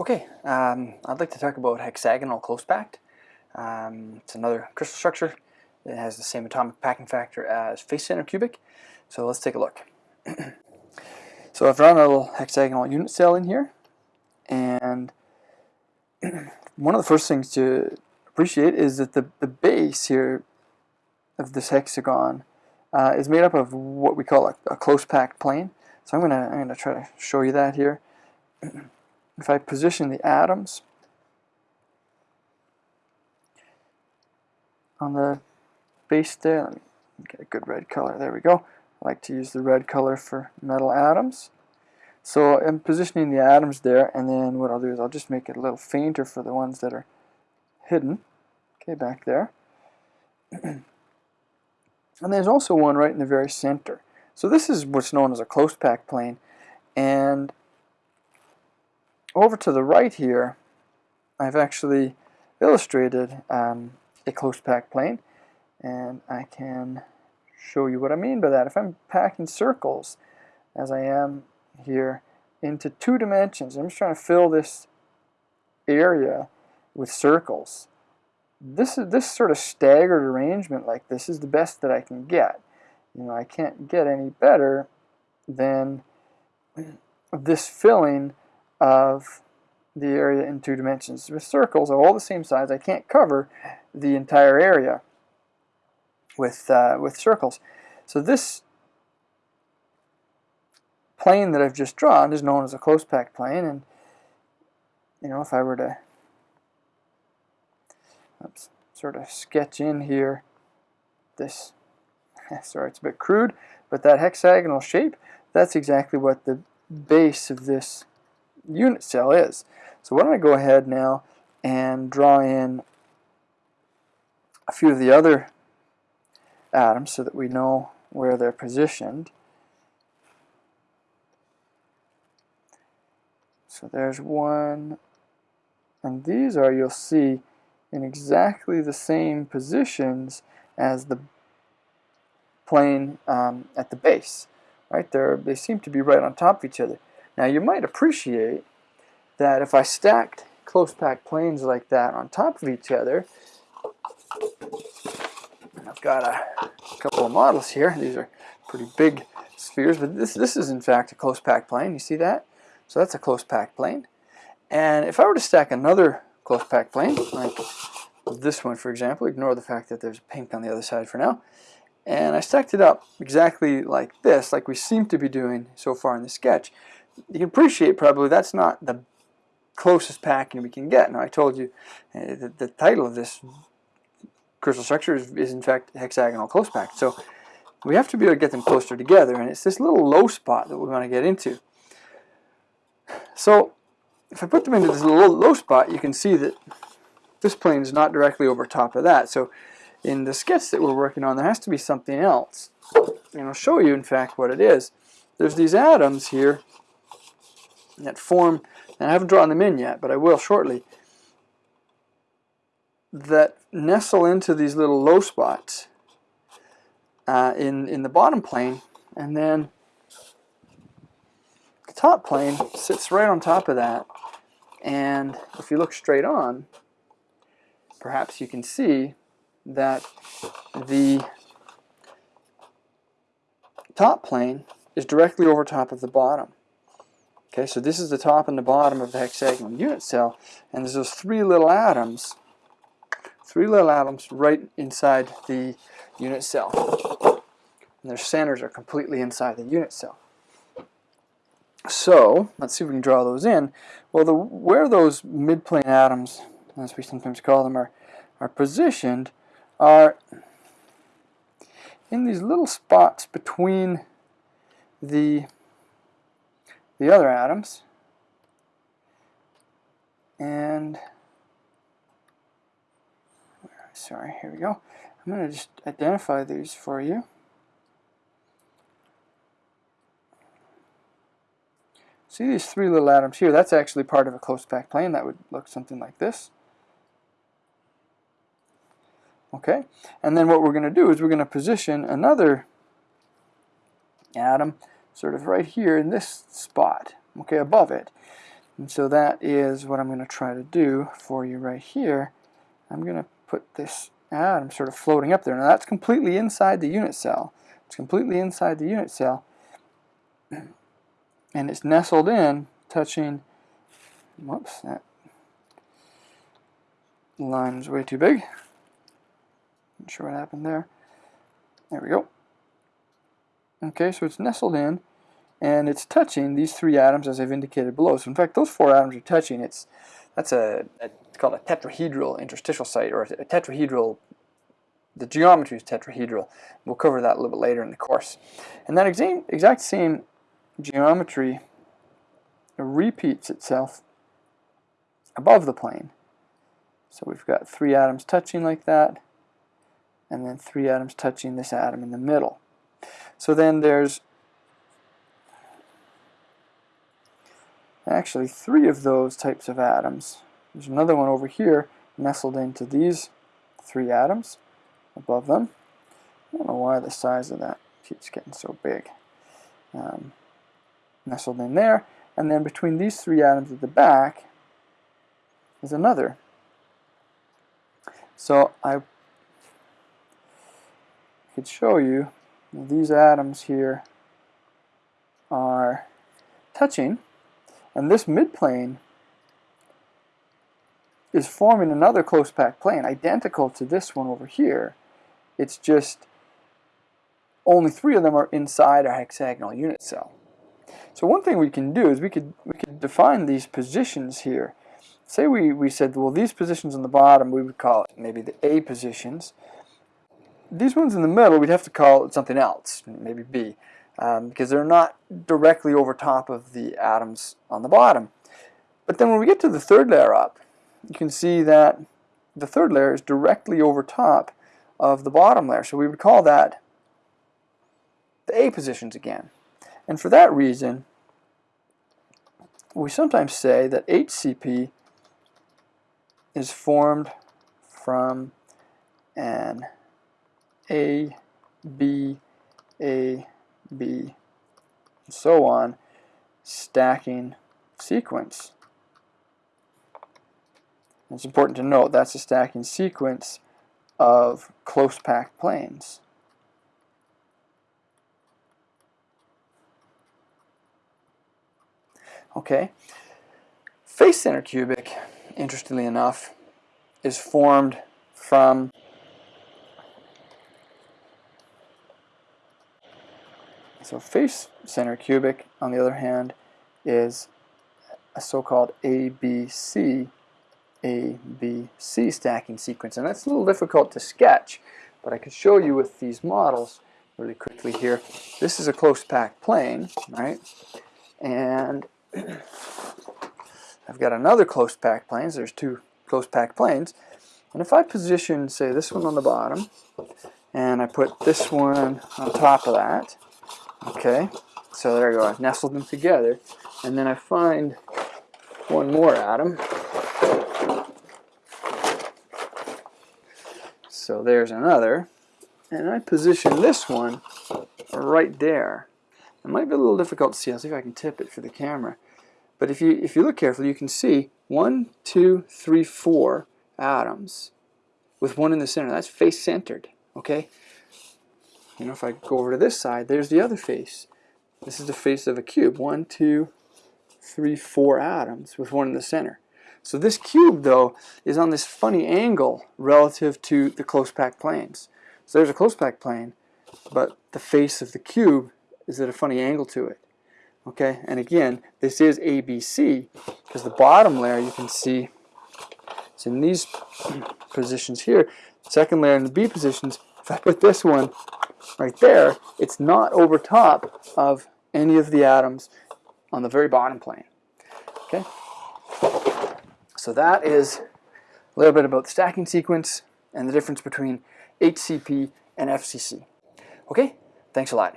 Okay, um, I'd like to talk about hexagonal close packed. Um, it's another crystal structure. that has the same atomic packing factor as face center cubic. So let's take a look. so I've drawn a little hexagonal unit cell in here. And one of the first things to appreciate is that the, the base here of this hexagon uh, is made up of what we call a, a close packed plane. So I'm gonna I'm gonna try to show you that here. if I position the atoms on the base there, let me get a good red color, there we go. I like to use the red color for metal atoms. So I'm positioning the atoms there, and then what I'll do is I'll just make it a little fainter for the ones that are hidden. Okay, back there. and there's also one right in the very center. So this is what's known as a close pack plane, and over to the right here, I've actually illustrated um, a close pack plane and I can show you what I mean by that. If I'm packing circles as I am here into two dimensions, I'm just trying to fill this area with circles. This is this sort of staggered arrangement like this is the best that I can get. You know, I can't get any better than this filling of the area in two dimensions. With circles of all the same size, I can't cover the entire area with, uh, with circles. So this plane that I've just drawn is known as a close-packed plane and you know if I were to oops, sort of sketch in here this sorry it's a bit crude but that hexagonal shape that's exactly what the base of this unit cell is. So why don't I go ahead now and draw in a few of the other atoms so that we know where they're positioned. So there's one, and these are, you'll see, in exactly the same positions as the plane um, at the base. Right there, they seem to be right on top of each other. Now you might appreciate that if I stacked close packed planes like that on top of each other, I've got a couple of models here. These are pretty big spheres, but this, this is in fact a close packed plane. You see that? So that's a close packed plane. And if I were to stack another close packed plane, like this one for example, ignore the fact that there's pink on the other side for now, and I stacked it up exactly like this, like we seem to be doing so far in the sketch, you can appreciate probably that's not the closest packing we can get. Now I told you uh, the, the title of this crystal structure is, is in fact hexagonal close packed. So we have to be able to get them closer together and it's this little low spot that we want to get into. So if I put them into this little low spot you can see that this plane is not directly over top of that. So in the sketch that we're working on there has to be something else. And I'll show you in fact what it is. There's these atoms here that form, and I haven't drawn them in yet, but I will shortly, that nestle into these little low spots uh, in, in the bottom plane, and then the top plane sits right on top of that, and if you look straight on, perhaps you can see that the top plane is directly over top of the bottom. Okay, so this is the top and the bottom of the hexagonal unit cell, and there's those three little atoms, three little atoms right inside the unit cell. And their centers are completely inside the unit cell. So, let's see if we can draw those in. Well, the, where those midplane atoms, as we sometimes call them, are, are positioned are in these little spots between the the other atoms. And sorry here we go. I'm going to just identify these for you. See these three little atoms here? That's actually part of a close packed plane that would look something like this. Okay and then what we're going to do is we're going to position another atom sort of right here in this spot, okay, above it. And so that is what I'm going to try to do for you right here. I'm going to put this atom sort of floating up there. Now that's completely inside the unit cell. It's completely inside the unit cell. And it's nestled in, touching, whoops, that line is way too big. Not sure what happened there. There we go. Okay, so it's nestled in, and it's touching these three atoms as I've indicated below. So in fact, those four atoms are touching. It's that's a, a it's called a tetrahedral interstitial site, or a tetrahedral. The geometry is tetrahedral. We'll cover that a little bit later in the course. And that exact exact same geometry repeats itself above the plane. So we've got three atoms touching like that, and then three atoms touching this atom in the middle. So then there's actually three of those types of atoms. There's another one over here nestled into these three atoms above them. I don't know why the size of that keeps getting so big. Um, nestled in there, and then between these three atoms at the back is another. So I could show you these atoms here are touching and this midplane is forming another close packed plane identical to this one over here. It's just only three of them are inside our hexagonal unit cell. So one thing we can do is we could we could define these positions here. Say we, we said well these positions on the bottom we would call it maybe the A positions these ones in the middle, we'd have to call it something else, maybe B, um, because they're not directly over top of the atoms on the bottom. But then when we get to the third layer up, you can see that the third layer is directly over top of the bottom layer. So we would call that the A positions again. And for that reason, we sometimes say that HCP is formed from an a, B, A, B, and so on, stacking sequence. It's important to note that's a stacking sequence of close packed planes. Okay, face center cubic, interestingly enough, is formed from So face center cubic, on the other hand, is a so-called ABC ABC stacking sequence. And that's a little difficult to sketch, but I can show you with these models really quickly here. This is a close packed plane, right? And I've got another close packed plane. So there's two close packed planes. And if I position, say, this one on the bottom, and I put this one on top of that, Okay, so there you go. I've nestled them together. And then I find one more atom. So there's another. And I position this one right there. It might be a little difficult to see. I'll see if I can tip it for the camera. But if you if you look carefully, you can see one, two, three, four atoms with one in the center. That's face centered. Okay, you know, if I go over to this side, there's the other face. This is the face of a cube. One, two, three, four atoms with one in the center. So this cube, though, is on this funny angle relative to the close packed planes. So there's a close packed plane, but the face of the cube is at a funny angle to it. Okay, and again, this is ABC because the bottom layer you can see it's in these positions here. Second layer in the B positions. If I put this one right there, it's not over top of any of the atoms on the very bottom plane. Okay? So that is a little bit about the stacking sequence and the difference between HCP and FCC. Okay? Thanks a lot.